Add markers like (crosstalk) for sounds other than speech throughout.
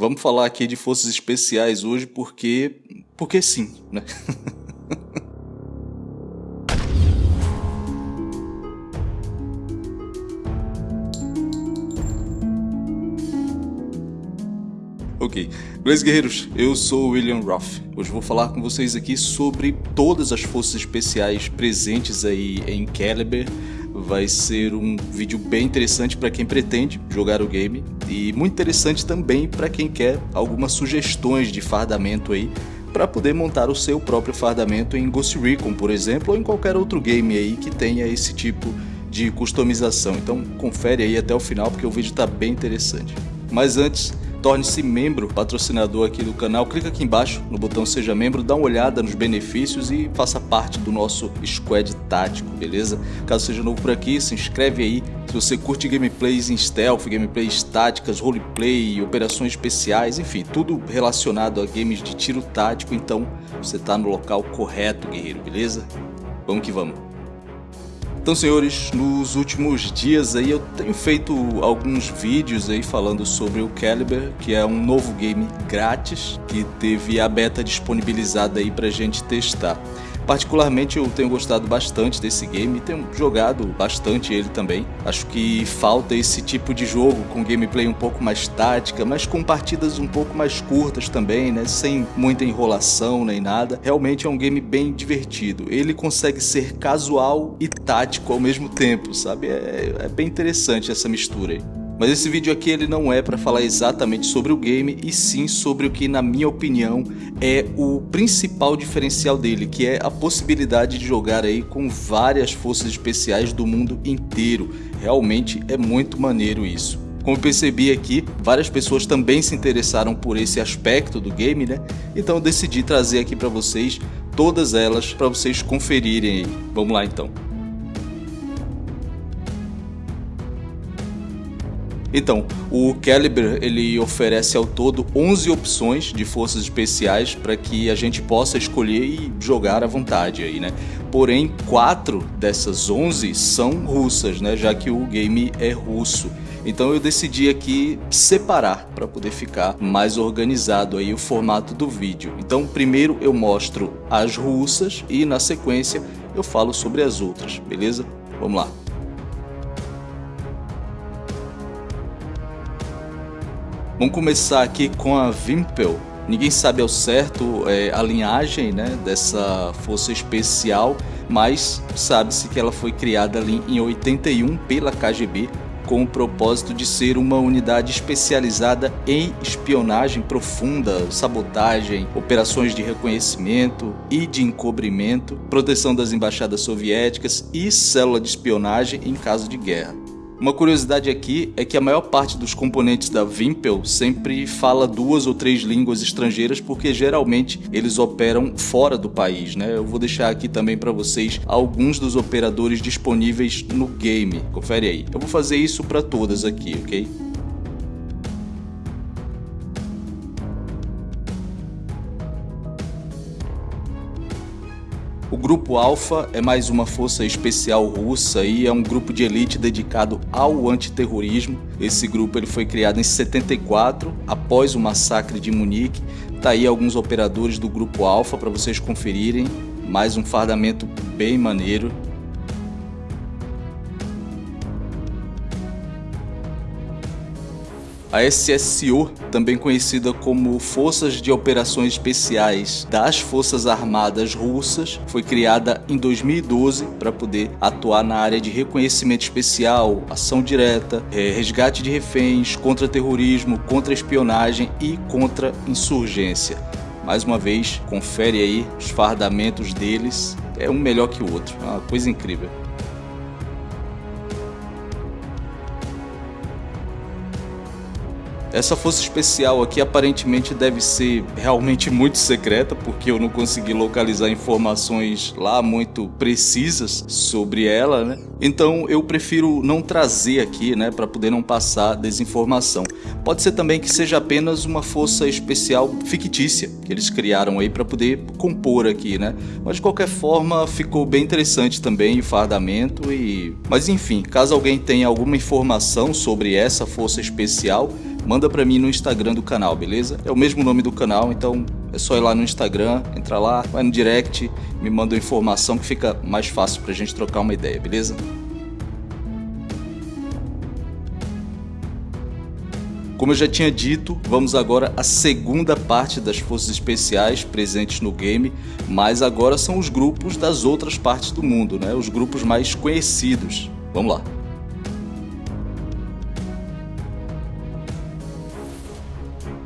Vamos falar aqui de forças especiais hoje porque. porque sim, né? (laughs) Ok, beleza guerreiros, eu sou o William Roth. Hoje vou falar com vocês aqui sobre todas as forças especiais presentes aí em Caliber. Vai ser um vídeo bem interessante para quem pretende jogar o game e muito interessante também para quem quer algumas sugestões de fardamento aí para poder montar o seu próprio fardamento em Ghost Recon, por exemplo, ou em qualquer outro game aí que tenha esse tipo de customização. Então confere aí até o final porque o vídeo está bem interessante. Mas antes, Torne-se membro, patrocinador aqui do canal. Clica aqui embaixo no botão Seja Membro, dá uma olhada nos benefícios e faça parte do nosso squad tático, beleza? Caso seja novo por aqui, se inscreve aí. Se você curte gameplays em stealth, gameplays táticas, roleplay, operações especiais, enfim, tudo relacionado a games de tiro tático, então você está no local correto, guerreiro, beleza? Vamos que vamos. Então, senhores, nos últimos dias aí eu tenho feito alguns vídeos aí falando sobre o Caliber, que é um novo game grátis que teve a beta disponibilizada aí pra gente testar. Particularmente eu tenho gostado bastante desse game tenho jogado bastante ele também. Acho que falta esse tipo de jogo com gameplay um pouco mais tática, mas com partidas um pouco mais curtas também, né? Sem muita enrolação nem nada. Realmente é um game bem divertido. Ele consegue ser casual e tático ao mesmo tempo, sabe? É, é bem interessante essa mistura aí. Mas esse vídeo aqui ele não é para falar exatamente sobre o game, e sim sobre o que na minha opinião é o principal diferencial dele, que é a possibilidade de jogar aí com várias forças especiais do mundo inteiro. Realmente é muito maneiro isso. Como percebi aqui, várias pessoas também se interessaram por esse aspecto do game, né? Então eu decidi trazer aqui para vocês todas elas para vocês conferirem aí. Vamos lá então. Então, o Caliber ele oferece ao todo 11 opções de forças especiais para que a gente possa escolher e jogar à vontade aí, né? Porém, quatro dessas 11 são russas, né? Já que o game é russo. Então eu decidi aqui separar para poder ficar mais organizado aí o formato do vídeo. Então primeiro eu mostro as russas e na sequência eu falo sobre as outras, beleza? Vamos lá. Vamos começar aqui com a Vimpel. Ninguém sabe ao certo é, a linhagem né, dessa força especial, mas sabe-se que ela foi criada ali em 81 pela KGB com o propósito de ser uma unidade especializada em espionagem profunda, sabotagem, operações de reconhecimento e de encobrimento, proteção das embaixadas soviéticas e célula de espionagem em caso de guerra. Uma curiosidade aqui é que a maior parte dos componentes da Vimpel sempre fala duas ou três línguas estrangeiras porque geralmente eles operam fora do país, né? Eu vou deixar aqui também para vocês alguns dos operadores disponíveis no game. Confere aí. Eu vou fazer isso para todas aqui, ok? O Grupo Alpha é mais uma força especial russa e é um grupo de elite dedicado ao antiterrorismo. Esse grupo ele foi criado em 74, após o massacre de Munique. Tá aí alguns operadores do Grupo Alpha para vocês conferirem. Mais um fardamento bem maneiro. A SSO, também conhecida como Forças de Operações Especiais das Forças Armadas Russas, foi criada em 2012 para poder atuar na área de reconhecimento especial, ação direta, é, resgate de reféns, contra-terrorismo, contra-espionagem e contra-insurgência. Mais uma vez, confere aí os fardamentos deles, é um melhor que o outro, é uma coisa incrível. Essa força especial aqui aparentemente deve ser realmente muito secreta, porque eu não consegui localizar informações lá muito precisas sobre ela, né? Então eu prefiro não trazer aqui, né, para poder não passar desinformação. Pode ser também que seja apenas uma força especial fictícia que eles criaram aí para poder compor aqui, né? Mas de qualquer forma ficou bem interessante também o fardamento e... Mas enfim, caso alguém tenha alguma informação sobre essa força especial, manda para mim no Instagram do canal, beleza? É o mesmo nome do canal, então é só ir lá no Instagram, entrar lá, vai no direct, me manda informação que fica mais fácil pra gente trocar uma ideia, beleza? Como eu já tinha dito, vamos agora à segunda parte das forças especiais presentes no game, mas agora são os grupos das outras partes do mundo, né? os grupos mais conhecidos. Vamos lá.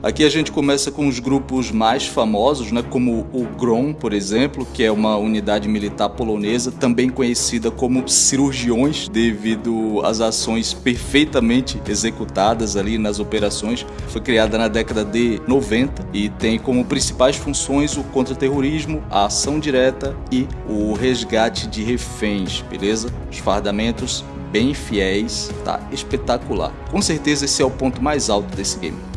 Aqui a gente começa com os grupos mais famosos, né, como o GROM, por exemplo, que é uma unidade militar polonesa, também conhecida como cirurgiões, devido às ações perfeitamente executadas ali nas operações. Foi criada na década de 90 e tem como principais funções o contra-terrorismo, a ação direta e o resgate de reféns, beleza? Os fardamentos bem fiéis, tá espetacular. Com certeza esse é o ponto mais alto desse game.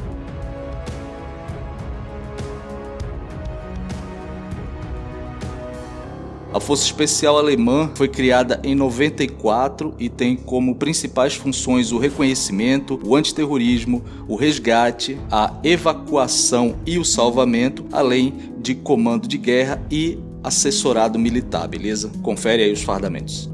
A Força Especial Alemã foi criada em 94 e tem como principais funções o reconhecimento, o antiterrorismo, o resgate, a evacuação e o salvamento, além de comando de guerra e assessorado militar, beleza? Confere aí os fardamentos.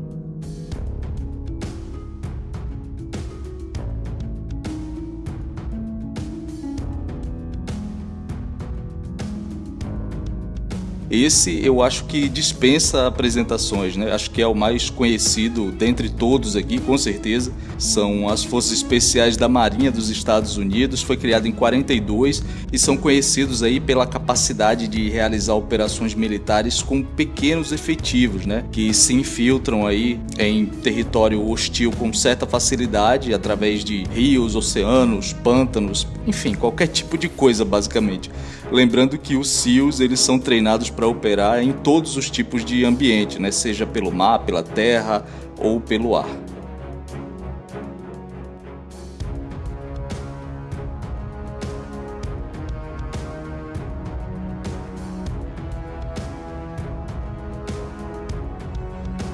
Esse eu acho que dispensa apresentações, né? Acho que é o mais conhecido dentre todos aqui, com certeza. São as Forças Especiais da Marinha dos Estados Unidos, foi criado em 42 e são conhecidos aí pela capacidade de realizar operações militares com pequenos efetivos, né? Que se infiltram aí em território hostil com certa facilidade através de rios, oceanos, pântanos, enfim, qualquer tipo de coisa basicamente. Lembrando que os SEALs eles são treinados para operar em todos os tipos de ambiente, né? seja pelo mar, pela terra ou pelo ar.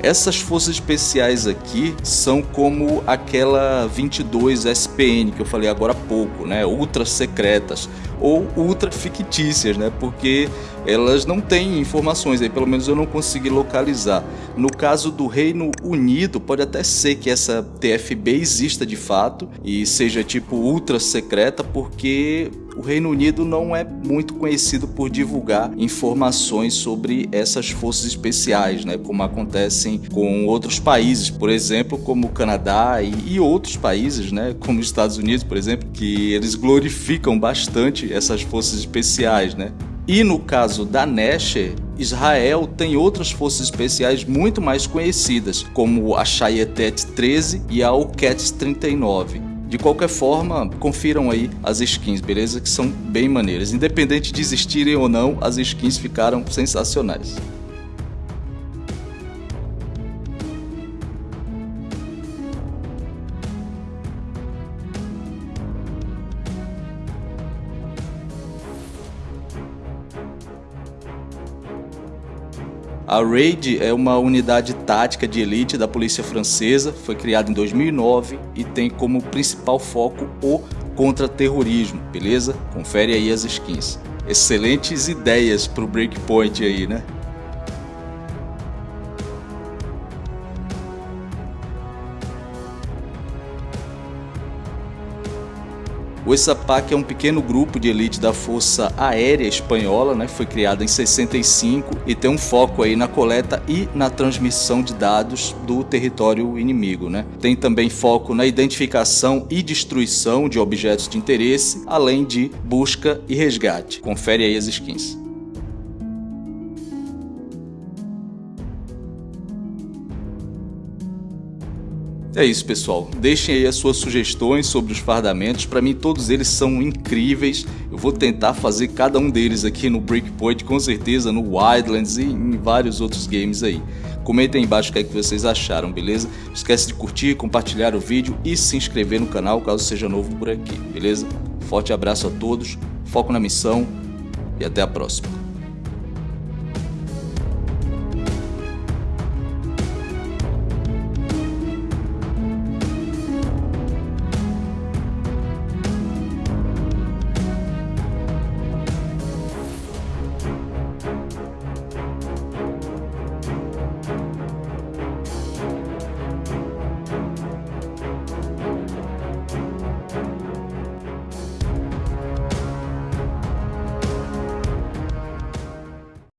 Essas forças especiais aqui são como aquela 22 SPN que eu falei agora há pouco, né? Ultra secretas ou ultra fictícias, né? Porque elas não têm informações, aí pelo menos eu não consegui localizar. No caso do Reino Unido, pode até ser que essa TFB exista de fato e seja tipo ultra secreta, porque o Reino Unido não é muito conhecido por divulgar informações sobre essas forças especiais, né, como acontecem com outros países, por exemplo, como o Canadá e, e outros países, né, como os Estados Unidos, por exemplo, que eles glorificam bastante essas forças especiais, né? E no caso da Nesher, Israel tem outras forças especiais muito mais conhecidas, como a Shayetet 13 e a Uket 39. De qualquer forma, confiram aí as skins, beleza? Que são bem maneiras. Independente de existirem ou não, as skins ficaram sensacionais. A RAID é uma unidade tática de elite da polícia francesa, foi criada em 2009 e tem como principal foco o contra-terrorismo, beleza? Confere aí as skins. Excelentes ideias para o Breakpoint aí, né? O ESAPAC é um pequeno grupo de elite da Força Aérea Espanhola, né, foi criado em 65 e tem um foco aí na coleta e na transmissão de dados do território inimigo. Né. Tem também foco na identificação e destruição de objetos de interesse, além de busca e resgate. Confere aí as skins. É isso, pessoal. Deixem aí as suas sugestões sobre os fardamentos. Para mim, todos eles são incríveis. Eu vou tentar fazer cada um deles aqui no Breakpoint, com certeza, no Wildlands e em vários outros games aí. Comentem aí embaixo o que, é que vocês acharam, beleza? Não esquece de curtir, compartilhar o vídeo e se inscrever no canal caso seja novo por aqui, beleza? Forte abraço a todos, foco na missão e até a próxima.